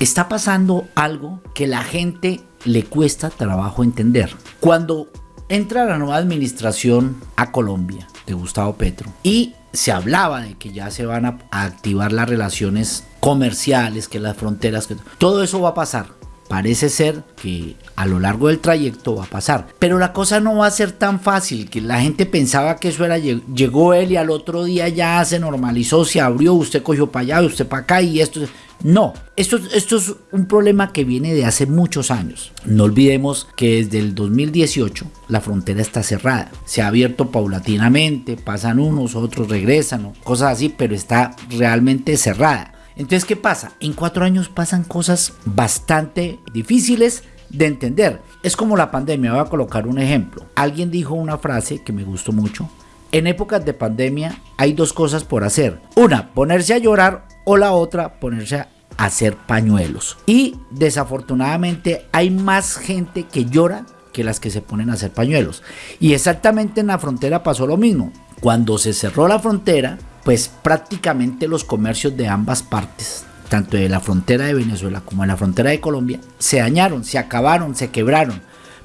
está pasando algo que la gente le cuesta trabajo entender. Cuando entra la nueva administración a Colombia de Gustavo Petro y se hablaba de que ya se van a, activar las relaciones comerciales, que las fronteras, que todo eso va a pasar parece ser que a lo largo del trayecto va a pasar. Pero la cosa no va a ser tan fácil, que la gente pensaba que eso era, llegó él y al otro día ya se normalizó, se abrió, usted cogió para allá, usted para acá y esto... No, esto, es un problema que viene de hace muchos años. No olvidemos que desde el 2018 la frontera está cerrada. Se ha abierto paulatinamente, pasan unos, otros regresan, cosas así, pero está realmente cerrada. Entonces, ¿qué pasa? En cuatro años pasan cosas bastante difíciles de entender. Es como la pandemia, voy a colocar un ejemplo. Alguien dijo una frase que me gustó mucho. En épocas de pandemia hay dos cosas por hacer. Una, ponerse a llorar o la otra, ponerse a hacer pañuelos. Y desafortunadamente hay más gente que llora que las que se ponen a hacer pañuelos. Y exactamente en la frontera pasó lo mismo. Cuando se cerró la frontera, pues prácticamente los comercios de ambas partes, tanto de la frontera de Venezuela como de la frontera de Colombia, se dañaron, se acabaron, se quebraron.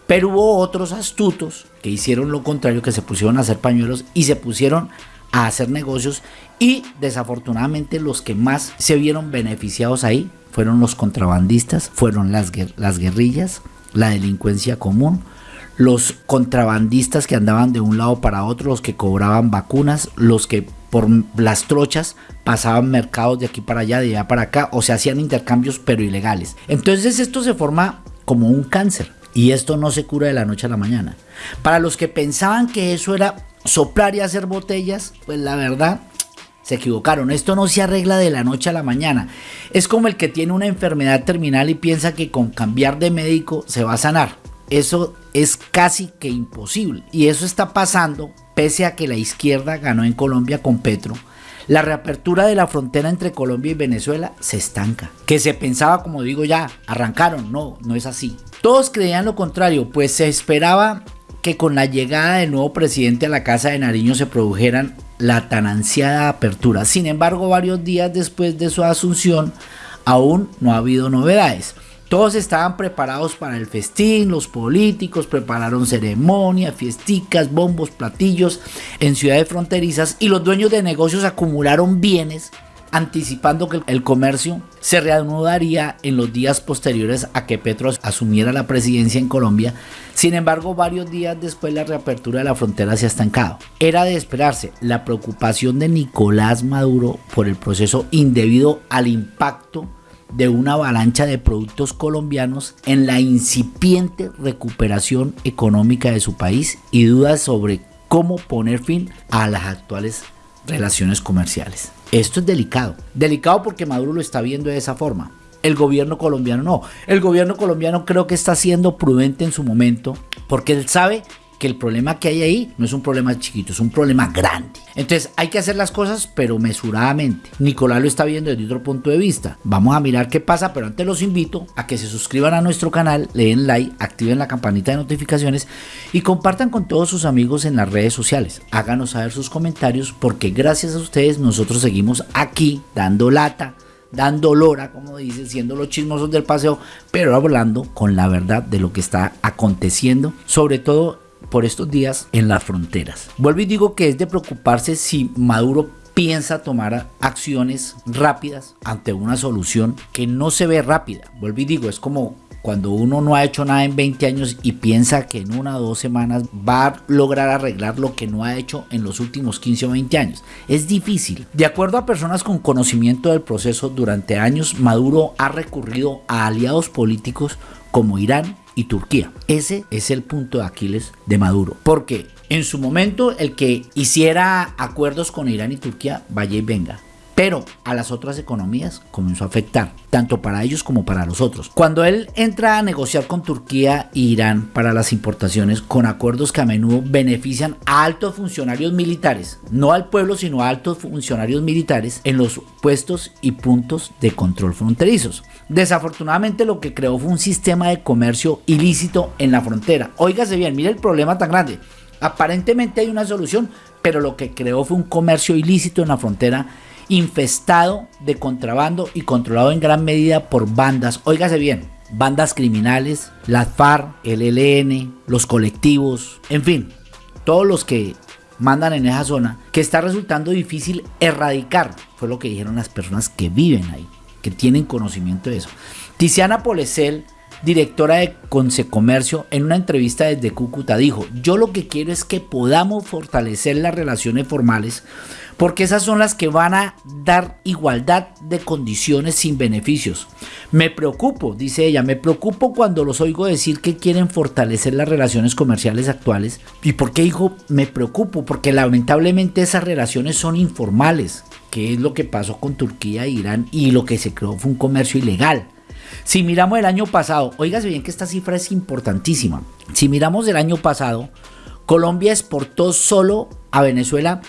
Pero hubo otros astutos que hicieron lo contrario, que se pusieron a hacer pañuelos y se pusieron a hacer negocios y desafortunadamente los que más se vieron beneficiados ahí fueron los contrabandistas, fueron las, las guerrillas, la delincuencia común, los contrabandistas que andaban de un lado para otro, los que cobraban vacunas, los que por las trochas pasaban mercados de aquí para allá, de allá para acá, o se hacían intercambios pero ilegales. Entonces esto se forma como un cáncer y esto no se cura de la noche a la mañana. Para los que pensaban que eso era soplar y hacer botellas, pues la verdad se equivocaron. Esto no se arregla de la noche a la mañana. Es como el que tiene una enfermedad terminal y piensa que con cambiar de médico se va a sanar. Eso es casi que imposible. Y eso está pasando pese a que la izquierda ganó en Colombia con Petro, la reapertura de la frontera entre Colombia y Venezuela se estanca. Que se pensaba, como digo ya, arrancaron. No, no es así. Todos creían lo contrario, pues se esperaba que con la llegada del nuevo presidente a la Casa de Nariño se produjeran la tan ansiada apertura. Sin embargo, varios días después de su asunción, aún no ha habido novedades. Todos estaban preparados para el festín, los políticos prepararon ceremonias, fiesticas, bombos, platillos en ciudades fronterizas y los dueños de negocios acumularon bienes anticipando que el comercio se reanudaría en los días posteriores a que Petro asumiera la presidencia en Colombia. Sin embargo, varios días después la reapertura de la frontera se ha estancado. Era de esperarse la preocupación de Nicolás Maduro por el proceso indebido al impacto de una avalancha de productos colombianos en la incipiente recuperación económica de su país y dudas sobre cómo poner fin a las actuales relaciones comerciales. Esto es delicado, delicado porque Maduro lo está viendo de esa forma. El gobierno colombiano no. El gobierno colombiano creo que está siendo prudente en su momento porque él sabe que el problema que hay ahí no es un problema chiquito, es un problema grande. Entonces hay que hacer las cosas pero mesuradamente. Nicolás lo está viendo desde otro punto de vista. Vamos a mirar qué pasa, pero antes los invito a que se suscriban a nuestro canal, le den like, activen la campanita de notificaciones y compartan con todos sus amigos en las redes sociales. Háganos saber sus comentarios porque gracias a ustedes nosotros seguimos aquí dando lata dando lora, como dice, siendo los chismosos del paseo, pero hablando con la verdad de lo que está aconteciendo, sobre todo por estos días en las fronteras. Vuelvo y digo que es de preocuparse si Maduro piensa tomar acciones rápidas ante una solución que no se ve rápida. Vuelvo y digo, es como cuando uno no ha hecho nada en 20 años y piensa que en una o dos semanas va a lograr arreglar lo que no ha hecho en los últimos 15 o 20 años. Es difícil. De acuerdo a personas con conocimiento del proceso, durante años Maduro ha recurrido a aliados políticos como Irán, y Turquía. Ese es el punto de Aquiles de Maduro. Porque en su momento el que hiciera acuerdos con Irán y Turquía, vaya y venga pero a las otras economías comenzó a afectar, tanto para ellos como para los otros. Cuando él entra a negociar con Turquía e Irán para las importaciones con acuerdos que a menudo benefician a altos funcionarios militares, no al pueblo sino a altos funcionarios militares en los puestos y puntos de control fronterizos. Desafortunadamente lo que creó fue un sistema de comercio ilícito en la frontera. Óigase bien, mire el problema tan grande. Aparentemente hay una solución, pero lo que creó fue un comercio ilícito en la frontera infestado de contrabando y controlado en gran medida por bandas, óigase bien, bandas criminales, las FARC, el ELN, los colectivos, en fin, todos los que mandan en esa zona, que está resultando difícil erradicar, fue lo que dijeron las personas que viven ahí, que tienen conocimiento de eso. Tiziana Polesel, directora de Consecomercio, en una entrevista desde Cúcuta dijo, yo lo que quiero es que podamos fortalecer las relaciones formales porque esas son las que van a dar igualdad de condiciones sin beneficios. Me preocupo, dice ella, me preocupo cuando los oigo decir que quieren fortalecer las relaciones comerciales actuales. ¿Y por qué me preocupo? Porque lamentablemente esas relaciones son informales, que es lo que pasó con Turquía e Irán y lo que se creó fue un comercio ilegal. Si miramos el año pasado, oígase bien que esta cifra es importantísima. Si miramos el año pasado, Colombia exportó solo a Venezuela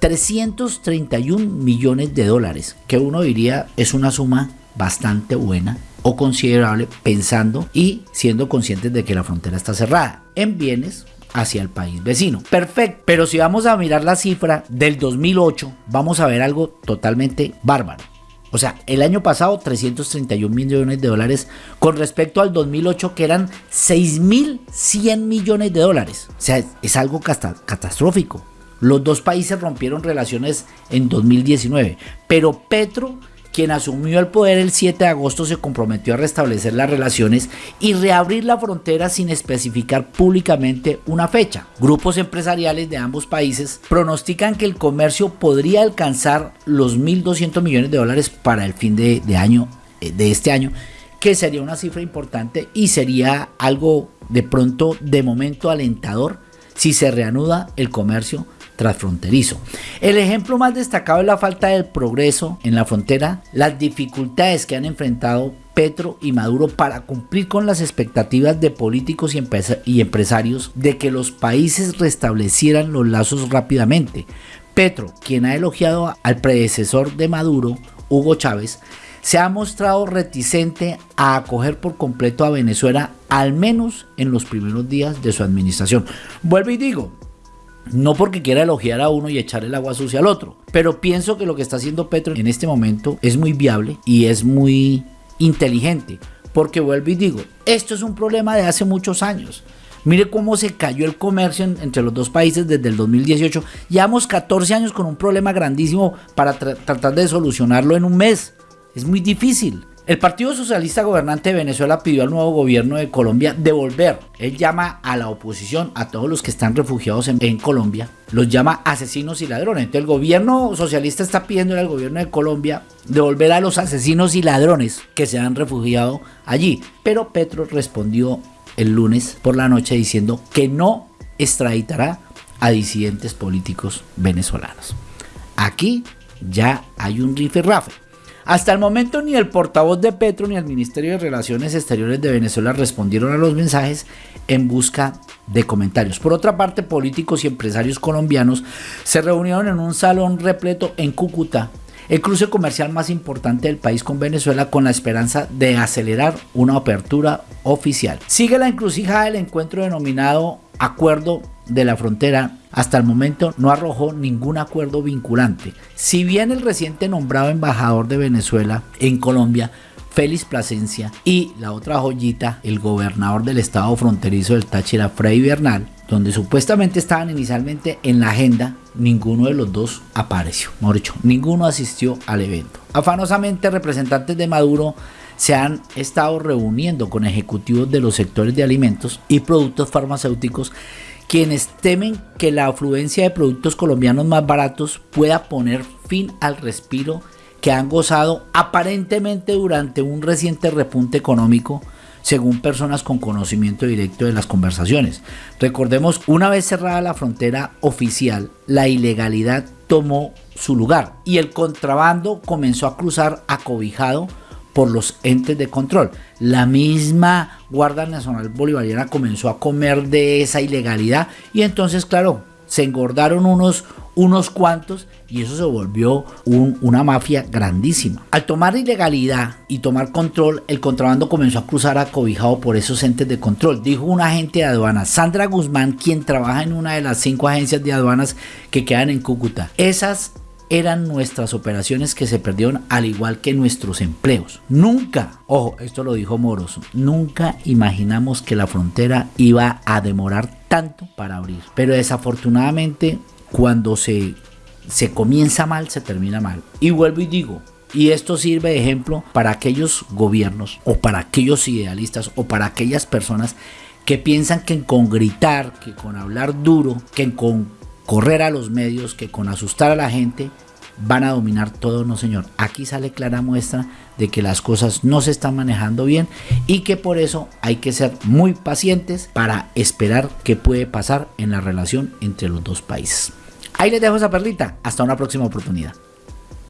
331 millones de dólares, que uno diría es una suma bastante buena o considerable pensando y siendo conscientes de que la frontera está cerrada en bienes hacia el país vecino. Perfecto, pero si vamos a mirar la cifra del 2008, vamos a ver algo totalmente bárbaro. O sea, el año pasado 331 millones de dólares con respecto al 2008 que eran 6.100 millones de dólares. O sea, es algo catastrófico. Los dos países rompieron relaciones en 2019, pero Petro, quien asumió el poder el 7 de agosto, se comprometió a restablecer las relaciones y reabrir la frontera sin especificar públicamente una fecha. Grupos empresariales de ambos países pronostican que el comercio podría alcanzar los 1.200 millones de dólares para el fin de, año, eh, de este año que sería una cifra importante y sería algo de pronto de momento alentador si se reanuda el comercio transfronterizo. El ejemplo más destacado es la falta del progreso en la frontera, las dificultades que han enfrentado Petro y Maduro para cumplir con las expectativas de políticos y, empresarios de que los países restablecieran los lazos rápidamente. Petro, quien ha elogiado al predecesor de Maduro, Hugo Chávez, se ha mostrado reticente a acoger por completo a Venezuela, al menos en los primeros días de su administración. Vuelvo y digo, no porque quiera elogiar a uno y echar el agua sucia al otro, pero pienso que lo que está haciendo Petro en este momento es muy viable y es muy inteligente. Porque vuelvo y digo, esto es un problema de hace muchos años. Mire cómo se cayó el comercio entre los dos países desde el 2018. Llevamos 14 años con un problema grandísimo para tratar de solucionarlo en un mes. Es muy difícil. El Partido Socialista Gobernante de Venezuela pidió al nuevo gobierno de Colombia devolver. Él llama a la oposición, a todos los que están refugiados en, Colombia, los llama asesinos y ladrones. Entonces el gobierno socialista está pidiendo al gobierno de Colombia devolver a los asesinos y ladrones que se han refugiado allí. Pero Petro respondió el lunes por la noche diciendo que no extraditará a disidentes políticos venezolanos. Aquí ya hay un rafe. Hasta el momento ni el portavoz de Petro ni el Ministerio de Relaciones Exteriores de Venezuela respondieron a los mensajes en busca de comentarios. Por otra parte, políticos y empresarios colombianos se reunieron en un salón repleto en Cúcuta, el cruce comercial más importante del país con Venezuela, con la esperanza de acelerar una apertura oficial. Sigue la encrucijada del encuentro denominado Acuerdo de la Frontera hasta el momento no arrojó ningún acuerdo vinculante. Si bien el reciente nombrado embajador de Venezuela en Colombia, Félix Plasencia, y la otra joyita, el gobernador del estado fronterizo del Táchira, Freddy Bernal, donde supuestamente estaban inicialmente en la agenda, ninguno de los dos apareció. Mejor ninguno asistió al evento. Afanosamente, representantes de Maduro se han estado reuniendo con ejecutivos de los sectores de alimentos y productos farmacéuticos quienes temen que la afluencia de productos colombianos más baratos pueda poner fin al respiro que han gozado aparentemente durante un reciente repunte económico, según personas con conocimiento directo de las conversaciones. Recordemos, una vez cerrada la frontera oficial, la ilegalidad tomó su lugar y el contrabando comenzó a cruzar acobijado por los entes de control. La misma Guardia Nacional Bolivariana comenzó a comer de esa ilegalidad y entonces, claro, se engordaron unos, unos cuantos y eso se volvió una mafia grandísima. Al tomar ilegalidad y tomar control, el contrabando comenzó a cruzar acobijado por esos entes de control, dijo un agente de aduanas, Sandra Guzmán, quien trabaja en una de las cinco agencias de aduanas que quedan en Cúcuta. Esas eran nuestras operaciones que se perdieron al igual que nuestros empleos. Nunca, ojo, esto lo dijo Moros, nunca imaginamos que la frontera iba a demorar tanto para abrir. Pero desafortunadamente cuando se, se comienza mal, se termina mal. Y vuelvo y digo, y esto sirve de ejemplo para aquellos gobiernos o para aquellos idealistas o para aquellas personas que piensan que con gritar, que con hablar duro, que con correr a los medios, que con asustar a la gente van a dominar todo, no señor. Aquí sale clara muestra de que las cosas no se están manejando bien y que por eso hay que ser muy pacientes para esperar qué puede pasar en la relación entre los dos países. Ahí les dejo esa perlita. Hasta una próxima oportunidad.